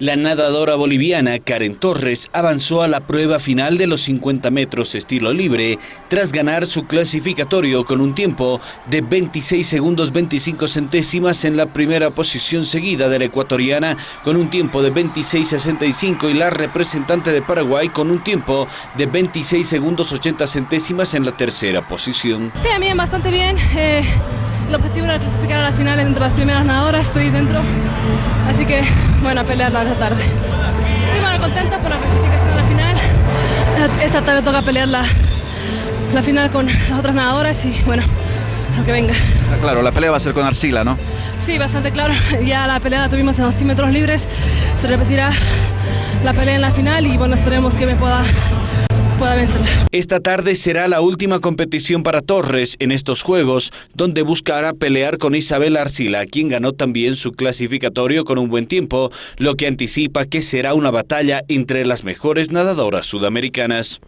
La nadadora boliviana Karen Torres avanzó a la prueba final de los 50 metros estilo libre tras ganar su clasificatorio con un tiempo de 26 segundos 25 centésimas en la primera posición seguida de la ecuatoriana con un tiempo de 26.65 y la representante de Paraguay con un tiempo de 26 segundos 80 centésimas en la tercera posición. Bien, bastante bien. Eh, el objetivo era clasificar a las finales entre las primeras nadadoras, estoy dentro, así que bueno, a pelearla esta tarde. Sí, bueno, contenta por la clasificación a la final. Esta tarde toca pelear la, la final con las otras nadadoras y bueno, lo que venga. Ah, claro, la pelea va a ser con Arcila, ¿no? Sí, bastante claro. Ya la pelea la tuvimos en los 100 metros libres. Se repetirá la pelea en la final y bueno, esperemos que me pueda esta tarde será la última competición para Torres en estos Juegos, donde buscará pelear con Isabel Arcila, quien ganó también su clasificatorio con un buen tiempo, lo que anticipa que será una batalla entre las mejores nadadoras sudamericanas.